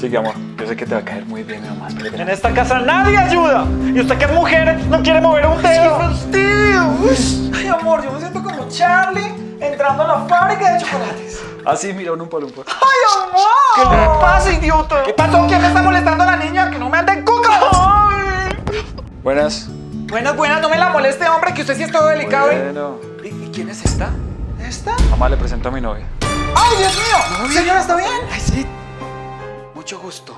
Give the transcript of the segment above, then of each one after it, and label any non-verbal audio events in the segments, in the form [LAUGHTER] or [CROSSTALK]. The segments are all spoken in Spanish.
Sigue, amor. Yo sé que te va a caer muy bien mi mamá. En esta casa nadie ayuda. Y usted que es mujer no quiere mover un dedo. ¡Qué fastidio! Ay, amor, yo me siento como Charlie entrando a la fábrica de chocolates. Así, mira, un palumpa. ¡Ay, amor! ¿Qué le pasa, idiota? ¿Qué pasó? ¿Quién me está molestando a la niña? ¡Que no me ande cuca! Buenas. Buenas, buenas, no me la moleste, hombre, que usted sí es todo delicado. ¿eh? Bueno. ¿Y, y quién es esta? ¿Esta? Mamá le presento a mi novia. ¡Ay, Dios mío! Señora, ¿está bien? Mucho gusto.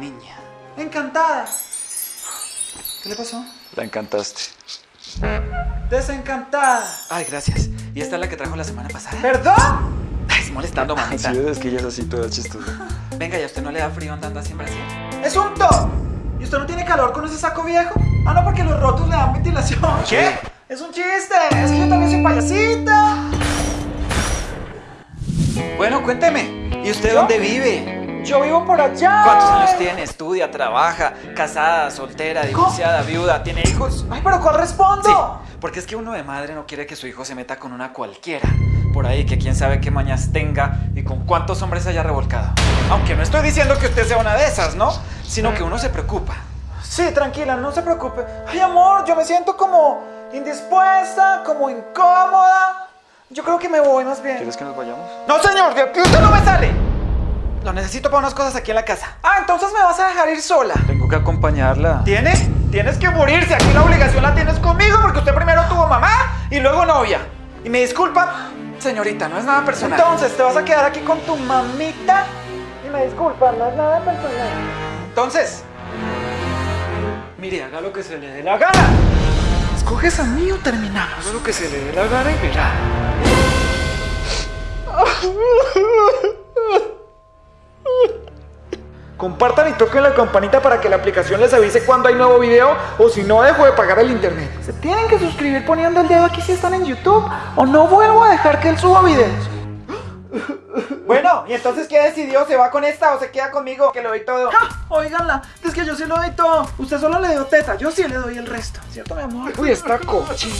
Niña. Encantada. ¿Qué le pasó? La encantaste. Desencantada. Ay, gracias. ¿Y esta es la que trajo la semana pasada? ¿Perdón? Ay, es molestando, mamita. Sí, es que ella es así toda chistosa. Venga, ¿y a usted no le da frío andando así en Brasil? ¡Es un top! ¿Y usted no tiene calor con ese saco viejo? Ah, no, porque los rotos le dan ventilación. ¿Qué? Es un chiste. Es que yo también soy payasita. Bueno, cuénteme. ¿Y usted dónde vive? Yo vivo por allá. ¿Cuántos años tiene? ¿Estudia? ¿Trabaja? ¿Casada? ¿Soltera? ¿Divorciada? ¿Viuda? ¿Tiene hijos? Ay, pero ¿cuál respondo? Sí, porque es que uno de madre no quiere que su hijo se meta con una cualquiera. Por ahí que quién sabe qué mañas tenga y con cuántos hombres haya revolcado. Aunque no estoy diciendo que usted sea una de esas, ¿no? Sino que uno se preocupa. Sí, tranquila, no se preocupe. Ay, amor, yo me siento como indispuesta, como incómoda. Yo creo que me voy más bien. ¿Quieres que nos vayamos? No, señor, usted no me sale. Necesito para unas cosas aquí en la casa. Ah, entonces me vas a dejar ir sola. Tengo que acompañarla. ¿Tienes? Tienes que morirse. Aquí la obligación la tienes conmigo porque usted primero tuvo mamá y luego novia. Y me disculpa, señorita, no es nada personal. Entonces, ¿te vas a quedar aquí con tu mamita? Y me disculpa, no es nada personal. Entonces, mire, haga lo que se le dé la gana. ¿Escoges a mí o terminamos? Haga lo que se le dé la gana y verá. [LAUGHS] Compartan y toquen la campanita para que la aplicación les avise cuando hay nuevo video o si no dejo de pagar el internet. Se tienen que suscribir poniendo el dedo aquí si están en YouTube o no vuelvo a dejar que él suba videos. [LAUGHS] Bueno, ¿y entonces qué decidió? ¿Se va con esta o se queda conmigo que le doy todo? ¡Ja! Oiganla, es que yo sí le doy todo. Usted solo le dio teta, yo sí le doy el resto. ¿Cierto, mi amor? Uy, está cochina.